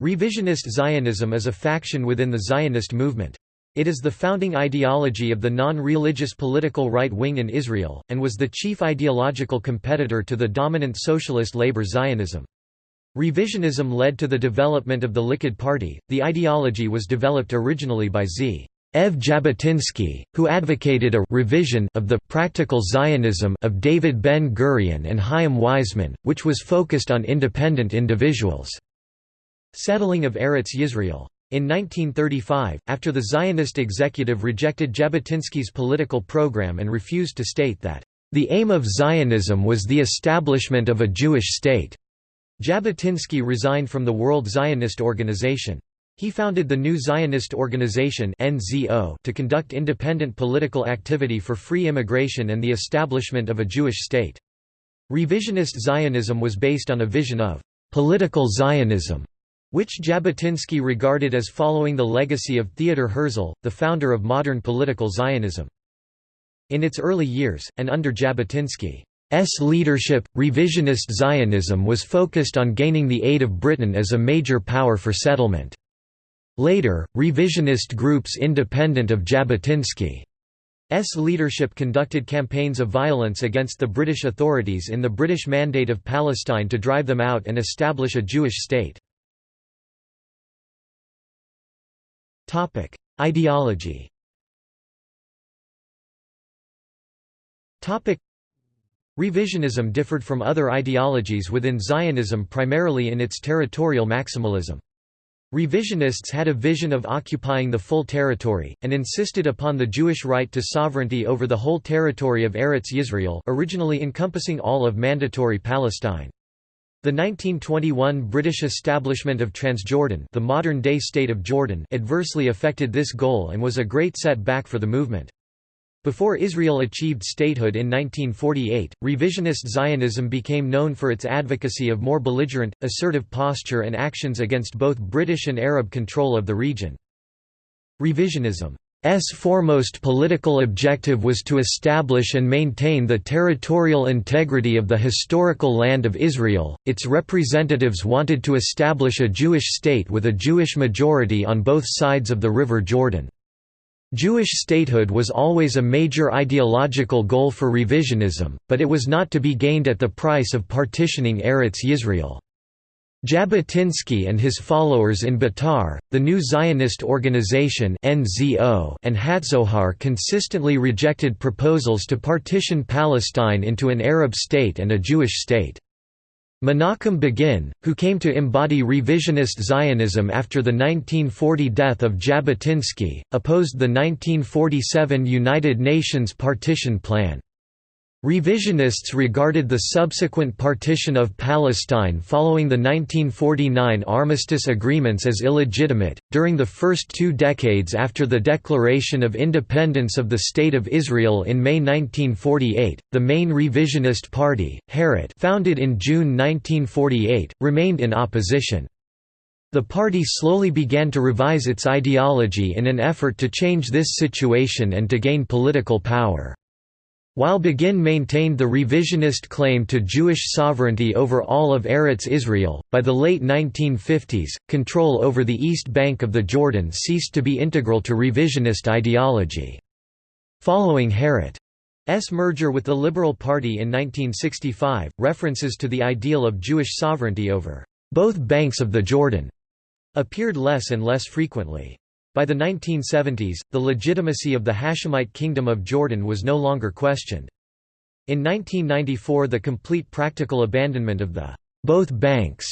Revisionist Zionism is a faction within the Zionist movement. It is the founding ideology of the non-religious political right wing in Israel, and was the chief ideological competitor to the dominant socialist labor Zionism. Revisionism led to the development of the Likud Party. The ideology was developed originally by Z. Ev Jabotinsky, who advocated a revision of the practical Zionism of David Ben-Gurion and Chaim Weizmann, which was focused on independent individuals. Settling of Eretz Yisrael in 1935, after the Zionist executive rejected Jabotinsky's political program and refused to state that, "...the aim of Zionism was the establishment of a Jewish state," Jabotinsky resigned from the World Zionist Organization. He founded the New Zionist Organization to conduct independent political activity for free immigration and the establishment of a Jewish state. Revisionist Zionism was based on a vision of «political Zionism» which Jabotinsky regarded as following the legacy of Theodor Herzl, the founder of modern political Zionism. In its early years, and under Jabotinsky's leadership, revisionist Zionism was focused on gaining the aid of Britain as a major power for settlement. Later, revisionist groups independent of Jabotinsky's leadership conducted campaigns of violence against the British authorities in the British Mandate of Palestine to drive them out and establish a Jewish state. Topic: Ideology. Topic: Revisionism differed from other ideologies within Zionism primarily in its territorial maximalism. Revisionists had a vision of occupying the full territory, and insisted upon the Jewish right to sovereignty over the whole territory of Eretz Yisrael originally encompassing all of Mandatory Palestine. The 1921 British establishment of Transjordan the modern-day state of Jordan adversely affected this goal and was a great setback for the movement. Before Israel achieved statehood in 1948, revisionist Zionism became known for its advocacy of more belligerent, assertive posture and actions against both British and Arab control of the region. Revisionism S foremost political objective was to establish and maintain the territorial integrity of the historical land of Israel. Its representatives wanted to establish a Jewish state with a Jewish majority on both sides of the River Jordan. Jewish statehood was always a major ideological goal for revisionism, but it was not to be gained at the price of partitioning Eretz Yisrael. Jabotinsky and his followers in Betar, the New Zionist Organization and Hatzohar consistently rejected proposals to partition Palestine into an Arab state and a Jewish state. Menachem Begin, who came to embody revisionist Zionism after the 1940 death of Jabotinsky, opposed the 1947 United Nations partition plan. Revisionists regarded the subsequent partition of Palestine following the 1949 armistice agreements as illegitimate. During the first two decades after the declaration of independence of the State of Israel in May 1948, the main revisionist party, Herut, founded in June 1948, remained in opposition. The party slowly began to revise its ideology in an effort to change this situation and to gain political power. While Begin maintained the revisionist claim to Jewish sovereignty over all of Eretz Israel, by the late 1950s, control over the east bank of the Jordan ceased to be integral to revisionist ideology. Following Herut's merger with the Liberal Party in 1965, references to the ideal of Jewish sovereignty over both banks of the Jordan appeared less and less frequently. By the 1970s, the legitimacy of the Hashemite Kingdom of Jordan was no longer questioned. In 1994 the complete practical abandonment of the both banks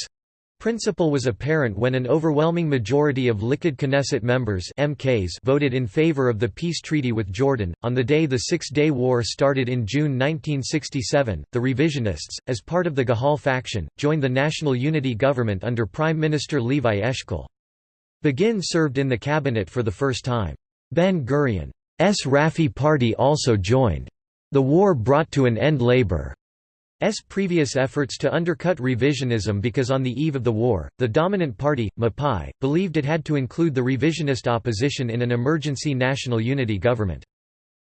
principle was apparent when an overwhelming majority of Likud Knesset members MKs voted in favor of the peace treaty with Jordan. On the day the Six-Day War started in June 1967, the revisionists, as part of the Gahal faction, joined the National Unity Government under Prime Minister Levi Eshkol. Begin served in the cabinet for the first time. Ben-Gurion's Rafi party also joined. The war brought to an end Labour's previous efforts to undercut revisionism because on the eve of the war, the dominant party, Mapai, believed it had to include the revisionist opposition in an emergency national unity government.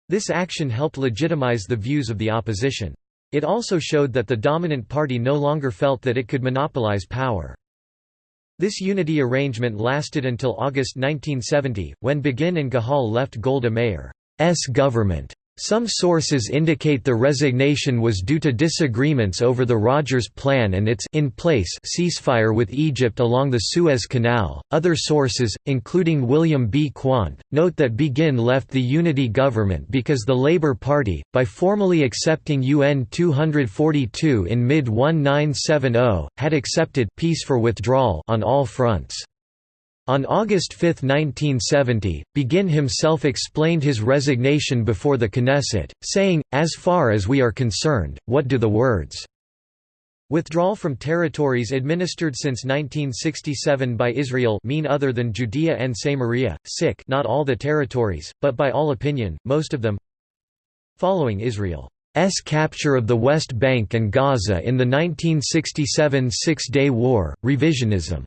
This action helped legitimize the views of the opposition. It also showed that the dominant party no longer felt that it could monopolize power. This unity arrangement lasted until August 1970, when Begin and Gahal left Golda Meir's government. Some sources indicate the resignation was due to disagreements over the Rogers Plan and its in place ceasefire with Egypt along the Suez Canal. Other sources, including William B. Quandt, note that Begin left the unity government because the Labour Party, by formally accepting UN 242 in mid 1970, had accepted peace for withdrawal on all fronts. On August 5, 1970, Begin himself explained his resignation before the Knesset, saying, As far as we are concerned, what do the words Withdrawal from territories administered since 1967 by Israel mean other than Judea and Samaria, sick not all the territories, but by all opinion, most of them Following Israel's capture of the West Bank and Gaza in the 1967 Six-Day War, revisionism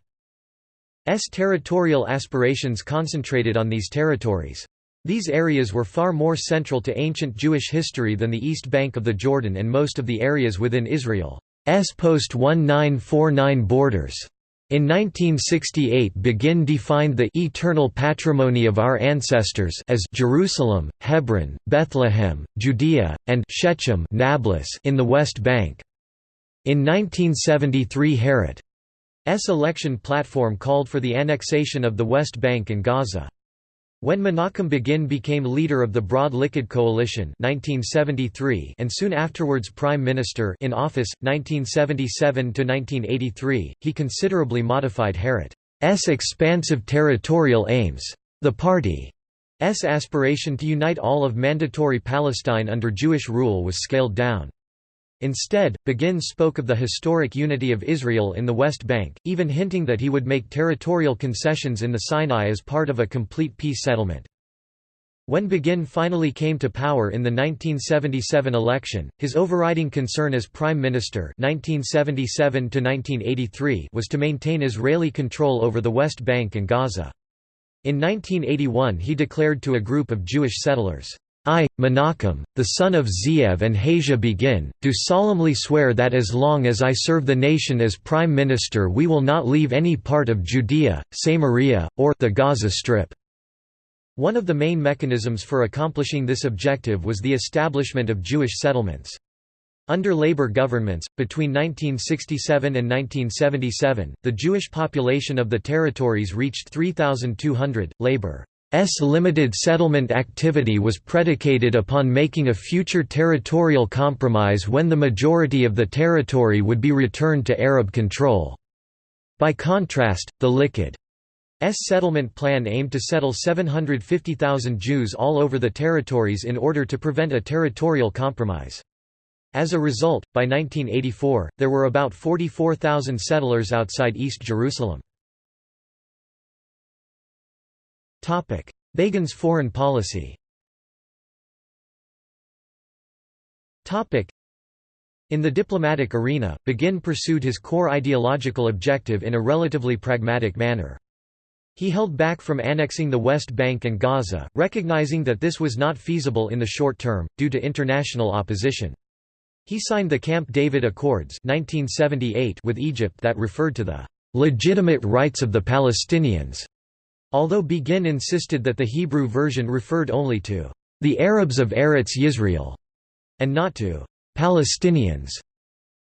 territorial aspirations concentrated on these territories. These areas were far more central to ancient Jewish history than the East Bank of the Jordan and most of the areas within Israel's post-1949 borders. In 1968 Begin defined the eternal patrimony of our ancestors as Jerusalem, Hebron, Bethlehem, Judea, and Shechem Nablus in the West Bank. In 1973 Herut S election platform called for the annexation of the West Bank and Gaza. When Menachem Begin became leader of the Broad Likud Coalition 1973 and soon afterwards Prime Minister in office, 1977 to 1983, he considerably modified Herut's expansive territorial aims. The party's aspiration to unite all of Mandatory Palestine under Jewish rule was scaled down. Instead, Begin spoke of the historic unity of Israel in the West Bank, even hinting that he would make territorial concessions in the Sinai as part of a complete peace settlement. When Begin finally came to power in the 1977 election, his overriding concern as prime minister 1977 was to maintain Israeli control over the West Bank and Gaza. In 1981 he declared to a group of Jewish settlers, I, Menachem, the son of Ze'ev and Hasia Begin, do solemnly swear that as long as I serve the nation as prime minister we will not leave any part of Judea, Samaria, or the Gaza Strip." One of the main mechanisms for accomplishing this objective was the establishment of Jewish settlements. Under Labour governments, between 1967 and 1977, the Jewish population of the territories reached 3,200. Labour S limited settlement activity was predicated upon making a future territorial compromise when the majority of the territory would be returned to Arab control. By contrast, the Likud S settlement plan aimed to settle 750,000 Jews all over the territories in order to prevent a territorial compromise. As a result, by 1984, there were about 44,000 settlers outside East Jerusalem. Begin's foreign policy in the diplomatic arena, Begin pursued his core ideological objective in a relatively pragmatic manner. He held back from annexing the West Bank and Gaza, recognizing that this was not feasible in the short term, due to international opposition. He signed the Camp David Accords 1978 with Egypt that referred to the "...legitimate rights of the Palestinians." Although Begin insisted that the Hebrew version referred only to the Arabs of Eretz Yisrael and not to Palestinians.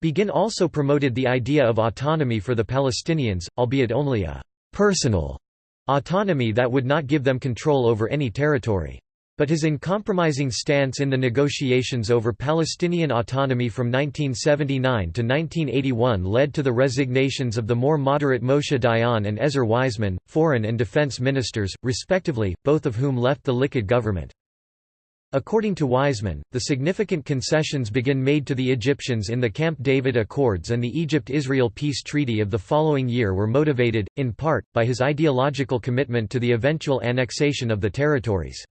Begin also promoted the idea of autonomy for the Palestinians, albeit only a personal autonomy that would not give them control over any territory. But his uncompromising stance in the negotiations over Palestinian autonomy from 1979 to 1981 led to the resignations of the more moderate Moshe Dayan and Ezer Weizman, foreign and defense ministers, respectively, both of whom left the Likud government. According to Weizman, the significant concessions Begin made to the Egyptians in the Camp David Accords and the Egypt-Israel peace treaty of the following year were motivated, in part, by his ideological commitment to the eventual annexation of the territories.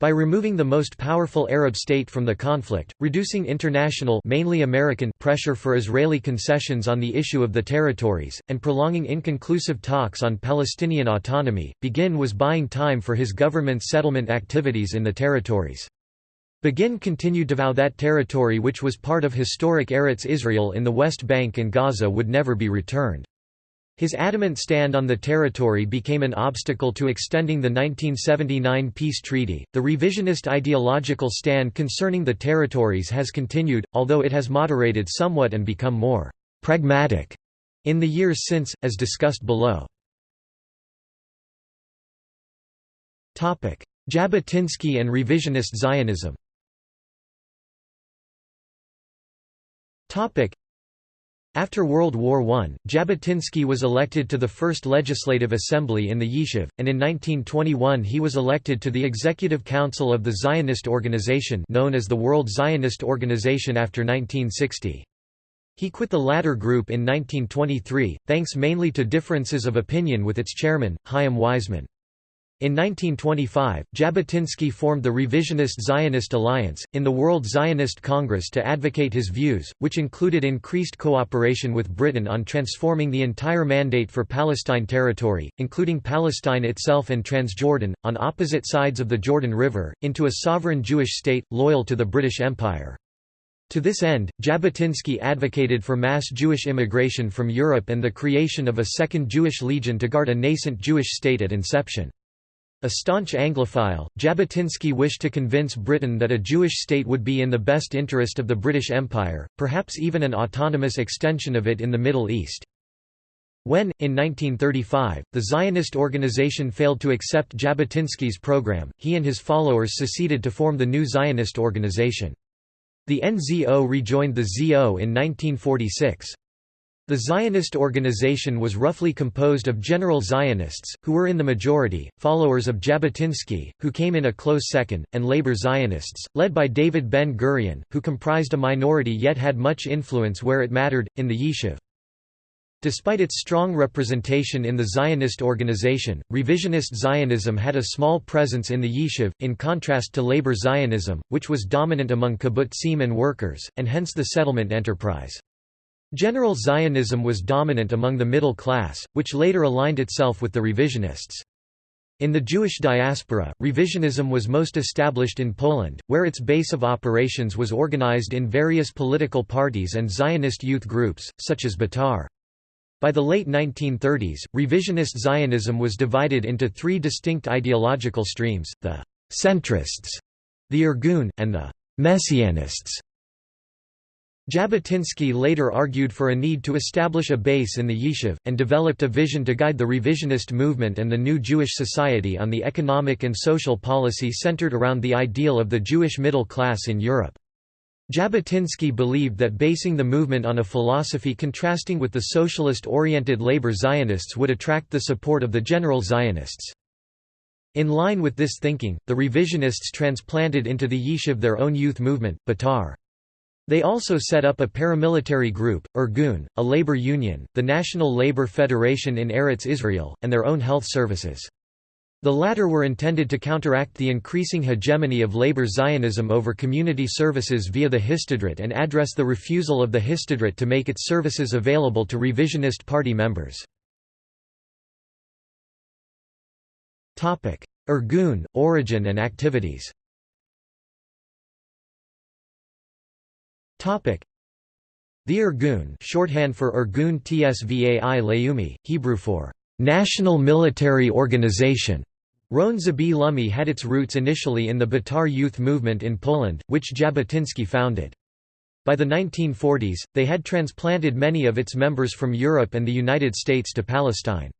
By removing the most powerful Arab state from the conflict, reducing international mainly American pressure for Israeli concessions on the issue of the territories, and prolonging inconclusive talks on Palestinian autonomy, Begin was buying time for his government's settlement activities in the territories. Begin continued to vow that territory which was part of historic Eretz Israel in the West Bank and Gaza would never be returned. His adamant stand on the territory became an obstacle to extending the 1979 peace treaty. The revisionist ideological stand concerning the territories has continued, although it has moderated somewhat and become more pragmatic in the years since, as discussed below. Jabotinsky and revisionist Zionism after World War I, Jabotinsky was elected to the first Legislative Assembly in the Yishuv, and in 1921 he was elected to the Executive Council of the Zionist Organization known as the World Zionist Organization after 1960. He quit the latter group in 1923, thanks mainly to differences of opinion with its chairman, Chaim Weizmann. In 1925, Jabotinsky formed the Revisionist Zionist Alliance, in the World Zionist Congress to advocate his views, which included increased cooperation with Britain on transforming the entire mandate for Palestine territory, including Palestine itself and Transjordan, on opposite sides of the Jordan River, into a sovereign Jewish state, loyal to the British Empire. To this end, Jabotinsky advocated for mass Jewish immigration from Europe and the creation of a second Jewish legion to guard a nascent Jewish state at inception. A staunch Anglophile, Jabotinsky wished to convince Britain that a Jewish state would be in the best interest of the British Empire, perhaps even an autonomous extension of it in the Middle East. When, in 1935, the Zionist organization failed to accept Jabotinsky's program, he and his followers seceded to form the new Zionist organization. The NZO rejoined the ZO in 1946. The Zionist organization was roughly composed of general Zionists, who were in the majority, followers of Jabotinsky, who came in a close second, and labor Zionists, led by David Ben-Gurion, who comprised a minority yet had much influence where it mattered, in the Yishuv. Despite its strong representation in the Zionist organization, revisionist Zionism had a small presence in the Yishuv, in contrast to labor Zionism, which was dominant among kibbutzim and workers, and hence the settlement enterprise. General Zionism was dominant among the middle class, which later aligned itself with the revisionists. In the Jewish diaspora, revisionism was most established in Poland, where its base of operations was organized in various political parties and Zionist youth groups, such as Betar. By the late 1930s, revisionist Zionism was divided into three distinct ideological streams, the «centrists», the Irgun, and the «messianists». Jabotinsky later argued for a need to establish a base in the Yishuv, and developed a vision to guide the revisionist movement and the new Jewish society on the economic and social policy centered around the ideal of the Jewish middle class in Europe. Jabotinsky believed that basing the movement on a philosophy contrasting with the socialist-oriented labor Zionists would attract the support of the general Zionists. In line with this thinking, the revisionists transplanted into the Yishuv their own youth movement, Betar. They also set up a paramilitary group, Irgun, a labor union, the National Labor Federation in Eretz Israel, and their own health services. The latter were intended to counteract the increasing hegemony of labor Zionism over community services via the Histadrut and address the refusal of the Histadrut to make its services available to revisionist party members. Irgun, origin and activities The Irgun shorthand for Irgun Tsvai Leumi, Hebrew for «National Military Organization», Ron Zabi Lumi had its roots initially in the Betar youth movement in Poland, which Jabotinsky founded. By the 1940s, they had transplanted many of its members from Europe and the United States to Palestine.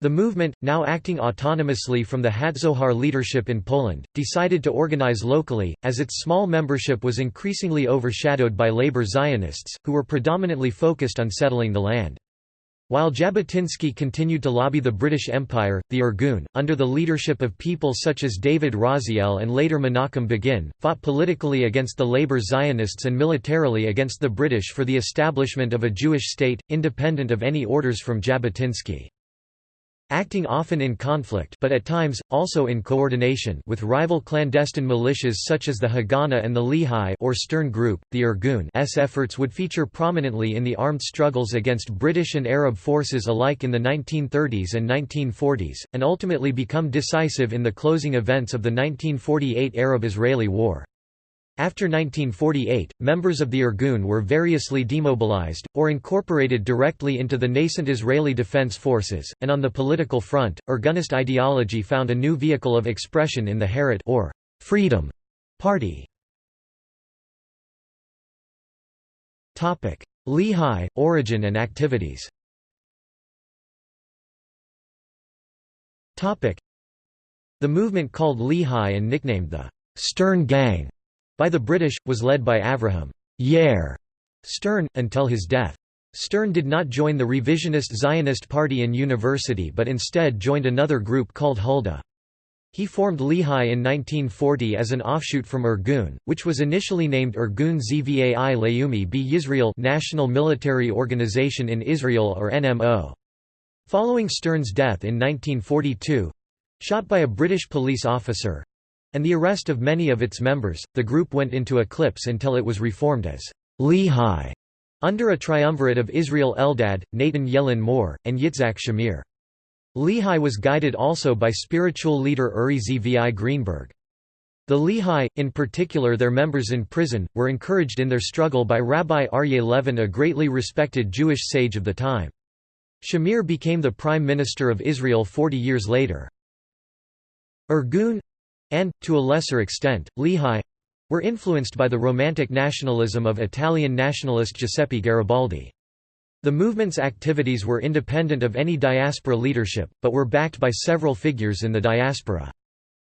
The movement, now acting autonomously from the Hatzohar leadership in Poland, decided to organize locally, as its small membership was increasingly overshadowed by labor Zionists, who were predominantly focused on settling the land. While Jabotinsky continued to lobby the British Empire, the Irgun, under the leadership of people such as David Raziel and later Menachem Begin, fought politically against the labor Zionists and militarily against the British for the establishment of a Jewish state, independent of any orders from Jabotinsky. Acting often in conflict but at times, also in coordination with rival clandestine militias such as the Haganah and the Lehi or Stern Group, the Irgun's efforts would feature prominently in the armed struggles against British and Arab forces alike in the 1930s and 1940s, and ultimately become decisive in the closing events of the 1948 Arab-Israeli War. After 1948, members of the Irgun were variously demobilized, or incorporated directly into the nascent Israeli Defense Forces, and on the political front, Irgunist ideology found a new vehicle of expression in the Herut or Freedom Party. Lehi, origin and activities The movement called Lehi and nicknamed the Stern Gang by the British, was led by Avraham Yair Stern, until his death. Stern did not join the revisionist Zionist Party in university but instead joined another group called Huldah. He formed Lehi in 1940 as an offshoot from Irgun, which was initially named Irgun Zvai Leumi b Yisrael National Military Organization in Israel or NMO. Following Stern's death in 1942—shot by a British police officer, and the arrest of many of its members, the group went into eclipse until it was reformed as Lehi, under a triumvirate of Israel Eldad, Natan Yelin Mor, and Yitzhak Shamir. Lehi was guided also by spiritual leader Uri Zvi Greenberg. The Lehi, in particular their members in prison, were encouraged in their struggle by Rabbi Aryeh Levin a greatly respected Jewish sage of the time. Shamir became the prime minister of Israel 40 years later. Irgun and, to a lesser extent, Lehi were influenced by the Romantic nationalism of Italian nationalist Giuseppe Garibaldi. The movement's activities were independent of any diaspora leadership, but were backed by several figures in the diaspora.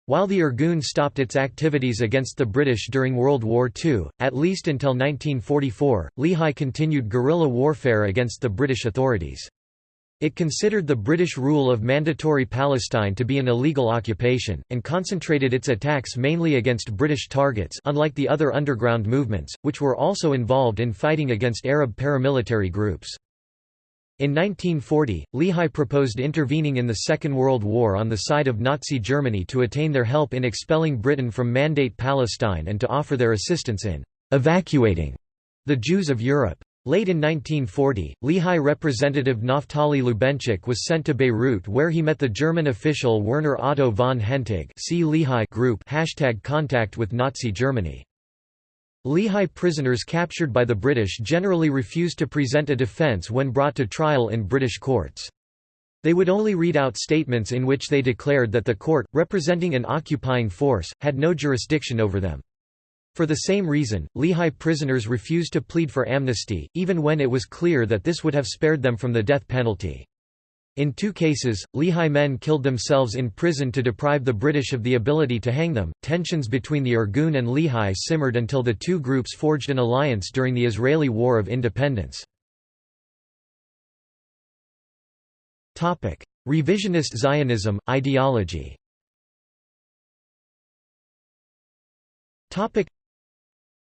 While the Irgun stopped its activities against the British during World War II, at least until 1944, Lehi continued guerrilla warfare against the British authorities. It considered the British rule of Mandatory Palestine to be an illegal occupation, and concentrated its attacks mainly against British targets unlike the other underground movements, which were also involved in fighting against Arab paramilitary groups. In 1940, Lehi proposed intervening in the Second World War on the side of Nazi Germany to attain their help in expelling Britain from Mandate Palestine and to offer their assistance in «evacuating» the Jews of Europe. Late in 1940, Lehi representative Naftali Lubenchik was sent to Beirut where he met the German official Werner Otto von Hentig see Lehi group hashtag contact with Nazi Germany. Lehi prisoners captured by the British generally refused to present a defence when brought to trial in British courts. They would only read out statements in which they declared that the court, representing an occupying force, had no jurisdiction over them. For the same reason, Lehi prisoners refused to plead for amnesty, even when it was clear that this would have spared them from the death penalty. In two cases, Lehi men killed themselves in prison to deprive the British of the ability to hang them. Tensions between the Irgun and Lehi simmered until the two groups forged an alliance during the Israeli War of Independence. Topic: Revisionist Zionism ideology. Topic: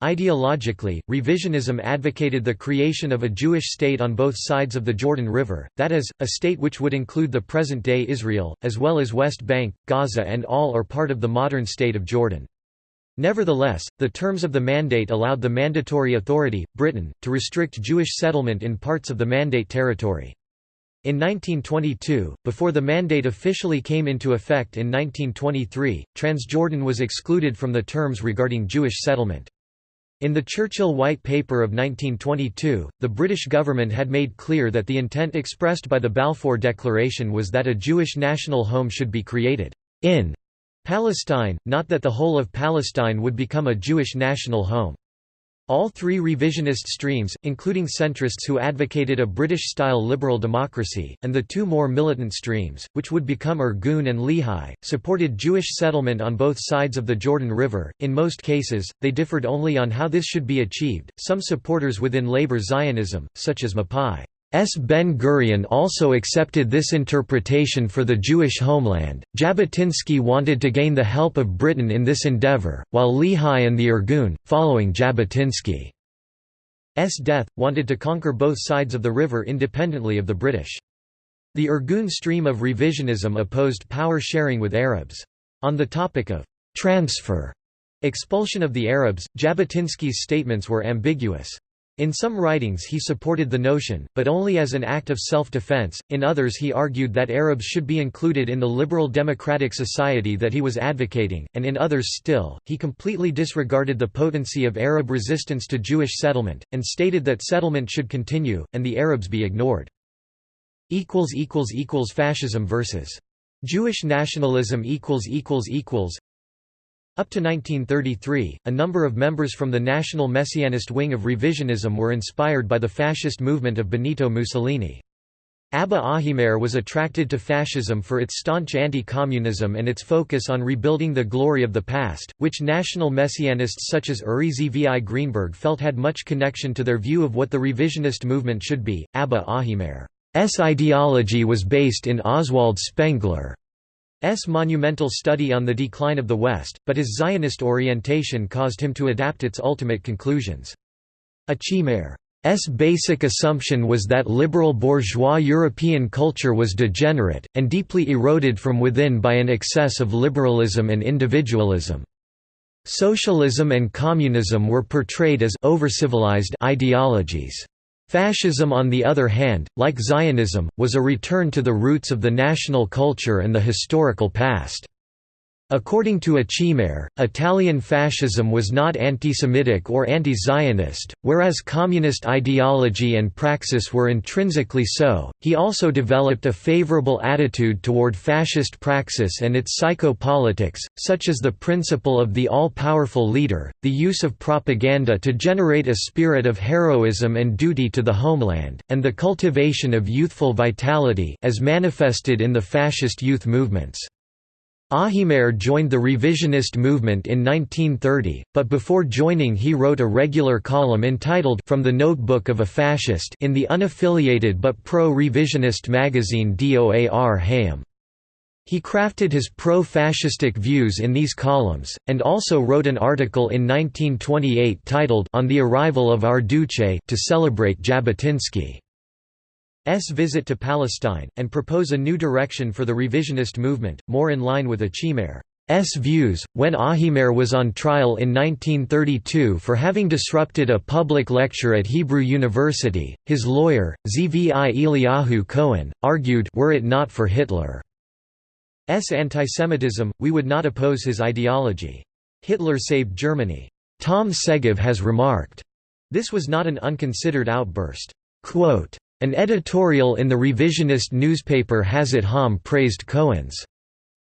Ideologically, revisionism advocated the creation of a Jewish state on both sides of the Jordan River, that is, a state which would include the present-day Israel, as well as West Bank, Gaza and all or part of the modern state of Jordan. Nevertheless, the terms of the mandate allowed the mandatory authority, Britain, to restrict Jewish settlement in parts of the mandate territory. In 1922, before the mandate officially came into effect in 1923, Transjordan was excluded from the terms regarding Jewish settlement. In the Churchill White Paper of 1922, the British government had made clear that the intent expressed by the Balfour Declaration was that a Jewish national home should be created in Palestine, not that the whole of Palestine would become a Jewish national home. All three revisionist streams, including centrists who advocated a British-style liberal democracy, and the two more militant streams, which would become Irgun and Lehi, supported Jewish settlement on both sides of the Jordan River. In most cases, they differed only on how this should be achieved. Some supporters within labor Zionism, such as Mapai S. Ben-Gurion also accepted this interpretation for the Jewish homeland. Jabotinsky wanted to gain the help of Britain in this endeavour, while Lehi and the Irgun, following Jabotinsky's death, wanted to conquer both sides of the river independently of the British. The Irgun stream of revisionism opposed power sharing with Arabs. On the topic of transfer expulsion of the Arabs, Jabotinsky's statements were ambiguous. In some writings he supported the notion, but only as an act of self-defense, in others he argued that Arabs should be included in the liberal democratic society that he was advocating, and in others still, he completely disregarded the potency of Arab resistance to Jewish settlement, and stated that settlement should continue, and the Arabs be ignored. Fascism versus Jewish nationalism up to 1933, a number of members from the national messianist wing of revisionism were inspired by the fascist movement of Benito Mussolini. Abba Ahimair was attracted to fascism for its staunch anti-communism and its focus on rebuilding the glory of the past, which national messianists such as Uri Zvi Greenberg felt had much connection to their view of what the revisionist movement should be. Abba Ahimair's ideology was based in Oswald Spengler. S. monumental study on the decline of the West, but his Zionist orientation caused him to adapt its ultimate conclusions. Achimair's basic assumption was that liberal bourgeois European culture was degenerate, and deeply eroded from within by an excess of liberalism and individualism. Socialism and communism were portrayed as over-civilized ideologies. Fascism on the other hand, like Zionism, was a return to the roots of the national culture and the historical past. According to Achimair, Italian fascism was not anti-Semitic or anti-Zionist, whereas communist ideology and praxis were intrinsically so. He also developed a favorable attitude toward fascist praxis and its psychopolitics, such as the principle of the all-powerful leader, the use of propaganda to generate a spirit of heroism and duty to the homeland, and the cultivation of youthful vitality as manifested in the fascist youth movements. Ahimair joined the revisionist movement in 1930, but before joining he wrote a regular column entitled From the Notebook of a Fascist in the unaffiliated but pro-revisionist magazine Doar Hayam. He crafted his pro-fascistic views in these columns, and also wrote an article in 1928 titled On the Arrival of Our Duce to celebrate Jabotinsky. S visit to Palestine, and propose a new direction for the revisionist movement, more in line with Achimair's views. When Ahimair was on trial in 1932 for having disrupted a public lecture at Hebrew University, his lawyer, Zvi Eliyahu Cohen, argued were it not for Hitler's antisemitism, we would not oppose his ideology. Hitler saved Germany. Tom Segev has remarked, this was not an unconsidered outburst. Quote, an editorial in the revisionist newspaper Hazit Ha'am praised Cohen's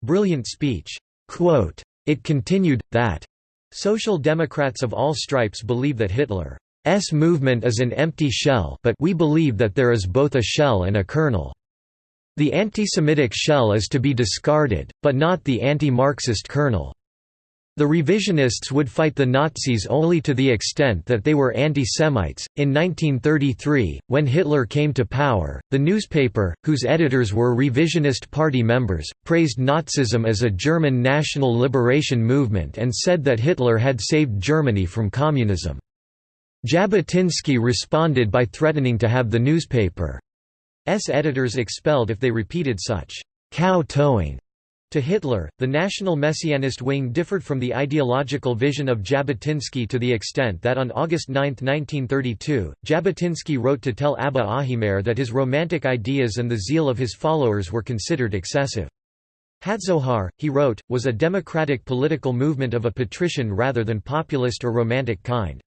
brilliant speech. Quote, it continued, that Social Democrats of all stripes believe that Hitler's movement is an empty shell but we believe that there is both a shell and a kernel. The anti-Semitic shell is to be discarded, but not the anti-Marxist kernel. The revisionists would fight the Nazis only to the extent that they were anti-Semites. In 1933, when Hitler came to power, the newspaper, whose editors were revisionist party members, praised Nazism as a German national liberation movement and said that Hitler had saved Germany from communism. Jabotinsky responded by threatening to have the newspaper's editors expelled if they repeated such cow-towing to Hitler, the National Messianist wing differed from the ideological vision of Jabotinsky to the extent that on August 9, 1932, Jabotinsky wrote to tell Abba Ahimair that his romantic ideas and the zeal of his followers were considered excessive. Hatzohar, he wrote, was a democratic political movement of a patrician rather than populist or romantic kind.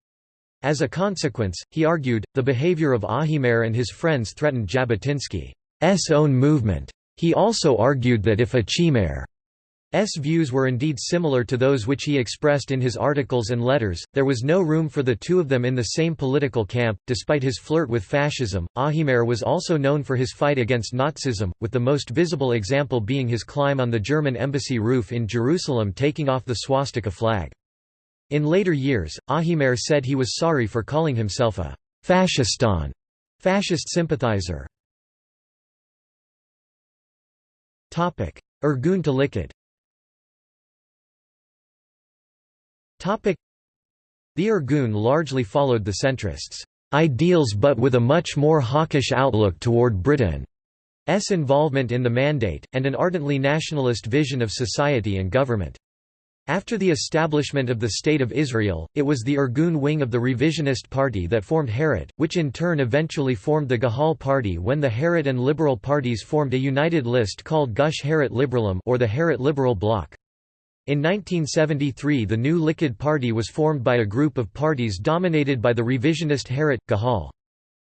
As a consequence, he argued, the behavior of Ahimair and his friends threatened Jabotinsky's own movement. He also argued that if a Achimair's views were indeed similar to those which he expressed in his articles and letters, there was no room for the two of them in the same political camp. Despite his flirt with fascism, Ahimair was also known for his fight against Nazism, with the most visible example being his climb on the German embassy roof in Jerusalem taking off the swastika flag. In later years, Ahimair said he was sorry for calling himself a fascistan fascist sympathizer. Irgun to Likud The Irgun largely followed the centrists' ideals but with a much more hawkish outlook toward Britain's involvement in the Mandate, and an ardently nationalist vision of society and government. After the establishment of the State of Israel, it was the Irgun wing of the revisionist party that formed Herut, which in turn eventually formed the Gahal party when the Herut and Liberal parties formed a united list called Gush Herut Liberalum or the Herut Liberal Bloc. In 1973 the new Likud party was formed by a group of parties dominated by the revisionist Herut, Gahal.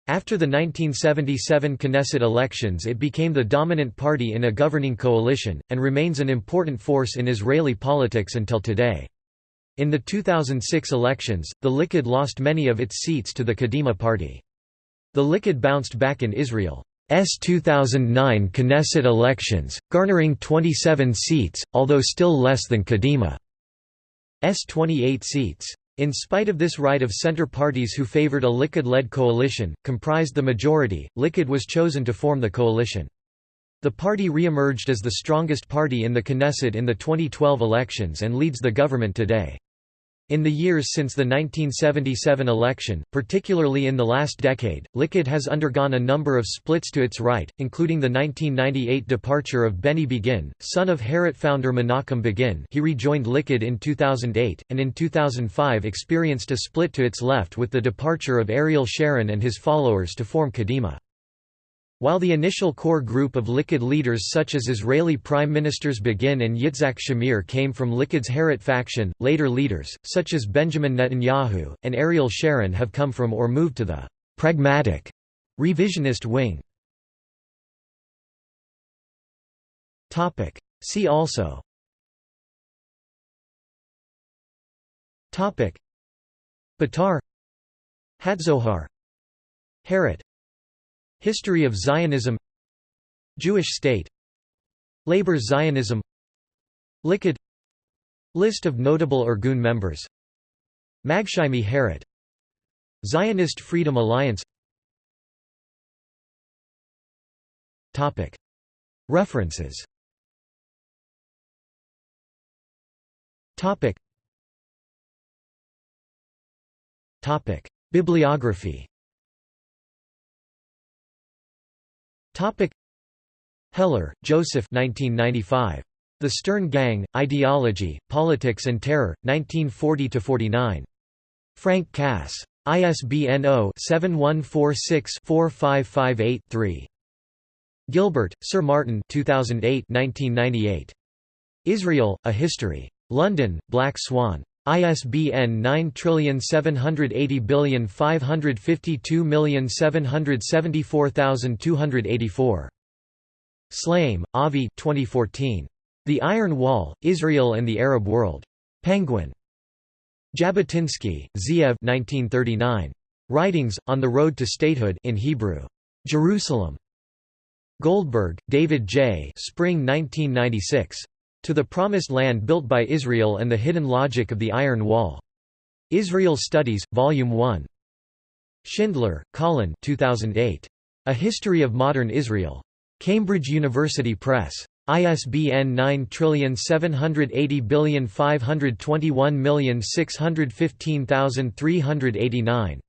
After the 1977 Knesset elections it became the dominant party in a governing coalition, and remains an important force in Israeli politics until today. In the 2006 elections, the Likud lost many of its seats to the Kadima party. The Likud bounced back in Israel's 2009 Knesset elections, garnering 27 seats, although still less than Kadima's 28 seats. In spite of this right of center parties who favored a Likud-led coalition, comprised the majority, Likud was chosen to form the coalition. The party re-emerged as the strongest party in the Knesset in the 2012 elections and leads the government today. In the years since the 1977 election, particularly in the last decade, Likud has undergone a number of splits to its right, including the 1998 departure of Benny Begin, son of Herut founder Menachem Begin he rejoined Likud in 2008, and in 2005 experienced a split to its left with the departure of Ariel Sharon and his followers to form Kadima. While the initial core group of Likud leaders such as Israeli Prime Ministers Begin and Yitzhak Shamir came from Likud's Herut faction, later leaders, such as Benjamin Netanyahu, and Ariel Sharon have come from or moved to the «pragmatic» revisionist wing. See also. Betar Hatzohar. Herut History of Zionism. Jewish state. Labor Zionism. Likud. List of notable Irgun members. Magshaimi Herut Zionist Freedom Alliance. References. Bibliography Topic Heller, Joseph 1995. The Stern Gang, Ideology, Politics and Terror, 1940–49. Frank Cass. ISBN 0-7146-4558-3. Gilbert, Sir Martin 2008 1998. Israel, A History. London, Black Swan. ISBN 9780552774284. Shlaim, Avi 2014. The Iron Wall, Israel and the Arab World. Penguin. Jabotinsky, Zeev 1939. Writings, On the Road to Statehood in Hebrew. Jerusalem. Goldberg, David J. Spring 1996. To the Promised Land Built by Israel and the Hidden Logic of the Iron Wall. Israel Studies, Volume 1. Shindler, Colin 2008. A History of Modern Israel. Cambridge University Press. ISBN 978052161615389.